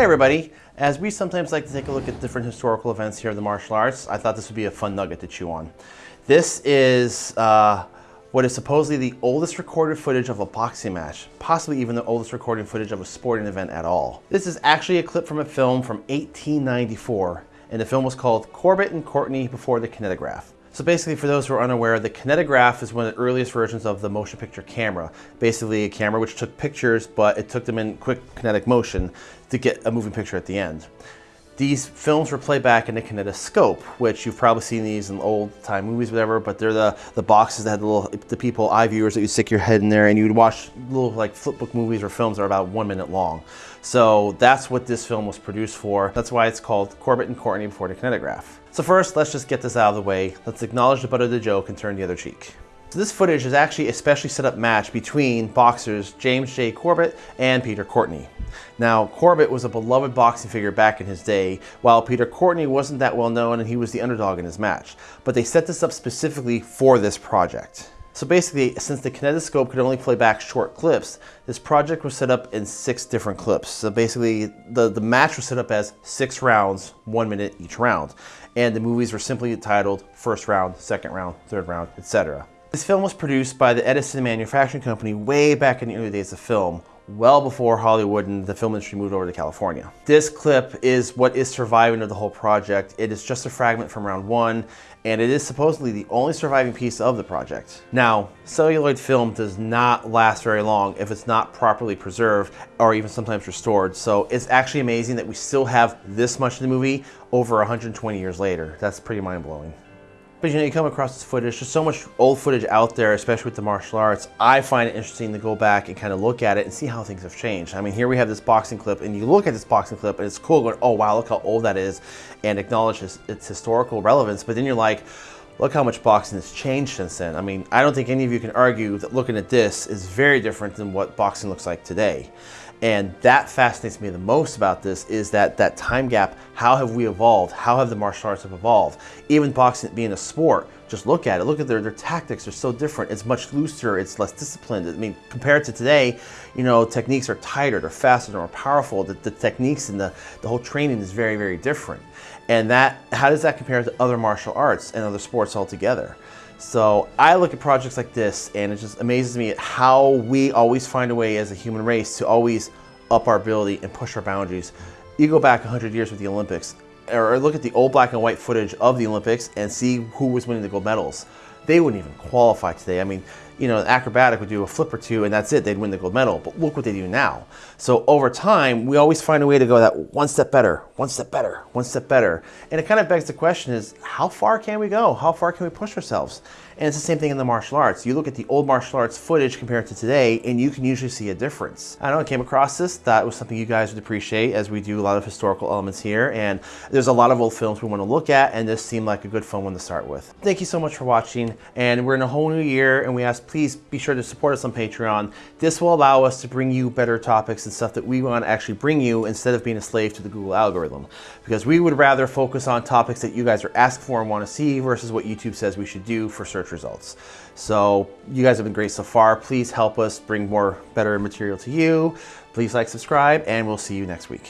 Hi everybody. As we sometimes like to take a look at different historical events here in the martial arts, I thought this would be a fun nugget to chew on. This is uh, what is supposedly the oldest recorded footage of a boxing match, possibly even the oldest recorded footage of a sporting event at all. This is actually a clip from a film from 1894, and the film was called Corbett and Courtney Before the Kinetograph. So basically, for those who are unaware, the kinetograph is one of the earliest versions of the motion picture camera. Basically a camera which took pictures, but it took them in quick kinetic motion to get a moving picture at the end. These films were played back in a kinetoscope, which you've probably seen these in old time movies, whatever, but they're the, the boxes that had the little, the people, eye viewers that you stick your head in there and you'd watch little like flipbook movies or films that are about one minute long. So that's what this film was produced for. That's why it's called Corbett and Courtney Before the Kinetograph. So first, let's just get this out of the way. Let's acknowledge the butt of the joke and turn the other cheek. So this footage is actually a specially set up match between boxers James J. Corbett and Peter Courtney. Now, Corbett was a beloved boxing figure back in his day, while Peter Courtney wasn't that well known and he was the underdog in his match. But they set this up specifically for this project. So basically, since the kinetoscope could only play back short clips, this project was set up in six different clips. So basically, the, the match was set up as six rounds, one minute each round. And the movies were simply titled first round, second round, third round, etc. This film was produced by the Edison Manufacturing Company way back in the early days of film, well before Hollywood and the film industry moved over to California. This clip is what is surviving of the whole project. It is just a fragment from round one, and it is supposedly the only surviving piece of the project. Now, celluloid film does not last very long if it's not properly preserved or even sometimes restored. So it's actually amazing that we still have this much of the movie over 120 years later. That's pretty mind blowing. But you know, you come across this footage, there's so much old footage out there, especially with the martial arts. I find it interesting to go back and kind of look at it and see how things have changed. I mean, here we have this boxing clip and you look at this boxing clip and it's cool going, oh wow, look how old that is and acknowledge its, its historical relevance. But then you're like, look how much boxing has changed since then. I mean, I don't think any of you can argue that looking at this is very different than what boxing looks like today. And that fascinates me the most about this is that that time gap, how have we evolved? How have the martial arts have evolved? Even boxing being a sport, just look at it. Look at their, their tactics are so different. It's much looser, it's less disciplined. I mean, compared to today, you know, techniques are tighter, they're faster, they're more powerful. The, the techniques and the, the whole training is very, very different. And that, how does that compare to other martial arts and other sports altogether? So I look at projects like this and it just amazes me at how we always find a way as a human race to always up our ability and push our boundaries. You go back 100 years with the Olympics or look at the old black and white footage of the Olympics and see who was winning the gold medals. They wouldn't even qualify today. I mean, you know, an acrobatic would do a flip or two and that's it, they'd win the gold medal. But look what they do now. So over time, we always find a way to go that one step better, one step better, one step better. And it kind of begs the question is, how far can we go? How far can we push ourselves? And it's the same thing in the martial arts. You look at the old martial arts footage compared to today, and you can usually see a difference. I don't know, I came across this, that was something you guys would appreciate as we do a lot of historical elements here. And there's a lot of old films we want to look at, and this seemed like a good fun one to start with. Thank you so much for watching. And we're in a whole new year, and we ask please be sure to support us on Patreon. This will allow us to bring you better topics and stuff that we want to actually bring you instead of being a slave to the Google algorithm. Because we would rather focus on topics that you guys are asking for and want to see versus what YouTube says we should do for search results. So you guys have been great so far. Please help us bring more better material to you. Please like, subscribe, and we'll see you next week.